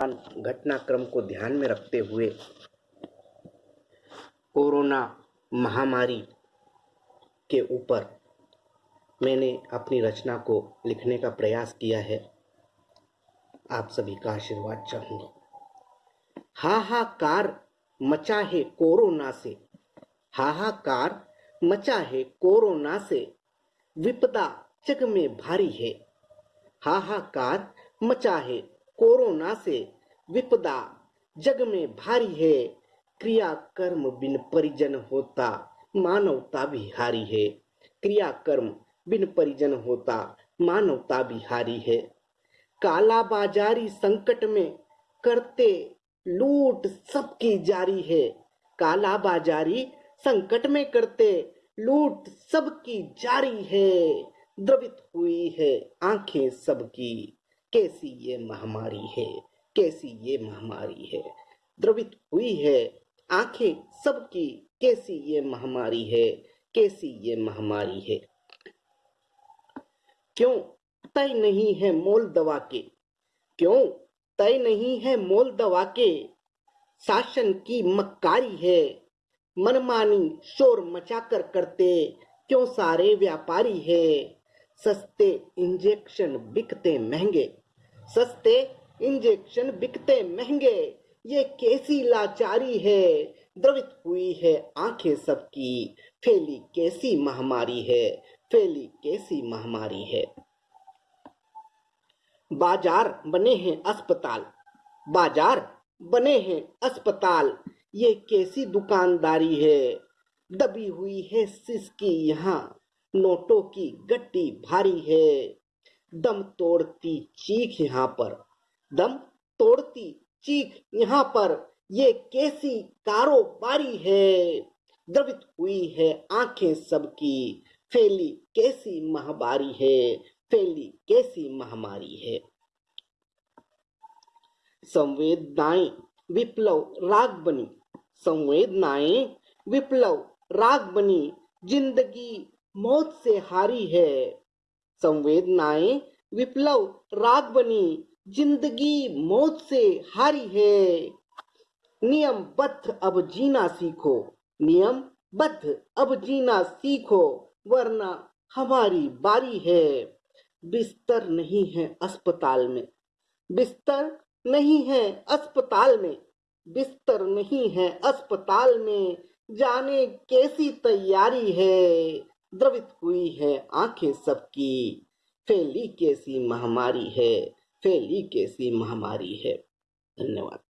घटनाक्रम को ध्यान में रखते हुए कोरोना महामारी के ऊपर मैंने अपनी रचना को लिखने का प्रयास किया है। आप सभी का आशीर्वाद चाहूँगा। हाहाकार मचा है कोरोना से, हाहाकार मचा है कोरोना से, विपदा जग में भारी है। हाहाकार मचा है कोरोना से विपदा जग में भारी है। क्रिया कर्म बिन परिजन होता, मानवता भी हारी है। क्रिया कर्म बिन परिजन होता, मानवता भी हारी है। काला बाजारी संकट में करते लूट सबकी जारी है। काला बाजारी संकट में करते लूट सबकी जारी है। द्रवित हुई है आँखें सबकी। कैसी ये महामारी है? कैसी ये महामारी है? द्रवित हुई है आँखें सबकी, कैसी ये महामारी है? कैसी ये महामारी है? क्यों तय नहीं है मोल दवा के? क्यों तय नहीं है मोल दवा के? शासन की मक्कारी है। मनमानी शोर मचाकर करते क्यों सारे व्यापारी है? सस्ते इंजेक्शन बिकते महँगे। सस्ते इंजेक्शन बिकते महँगे। ये कैसी लाचारी है? द्रवित हुई है आँखें सबकी। फैली कैसी महामारी है? फैली कैसी महामारी है? बाज़ार बने हैं अस्पताल। बाज़ार बने हैं अस्पताल। ये कैसी दुकानदारी है? दबी हुई है सिसकी यहाँ। नोटों की गट्टी भारी है। दम तोड़ती चीख यहाँ पर। दम तोड़ती चीख यहाँ पर। ये कैसी कारोबारी है? द्रवित हुई है आँखें सबकी। फैली कैसी महामारी है? फैली कैसी महामारी है? संवेदनाएँ विप्लव राग बनी। संवेदनाएँ विप्लव राग बनी। ज़िंदगी मौत से हारी है। संवेदनाएँ विप्लव राग बनी, ज़िंदगी मौत से हारी है। नियम बद्ध, अब जीना सीखो। नियम बद्ध, अब जीना सीखो, वरना हमारी बारी है। बिस्तर नहीं है अस्पताल में। बिस्तर नहीं है अस्पताल में। बिस्तर नहीं है अस्पताल में। जाने कैसी तैयारी है। द्रवित हुई है आँखें सबकी। फैली कैसी महामारी है फैली कैसी महामारी है। धन्यवाद।